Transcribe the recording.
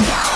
Yeah.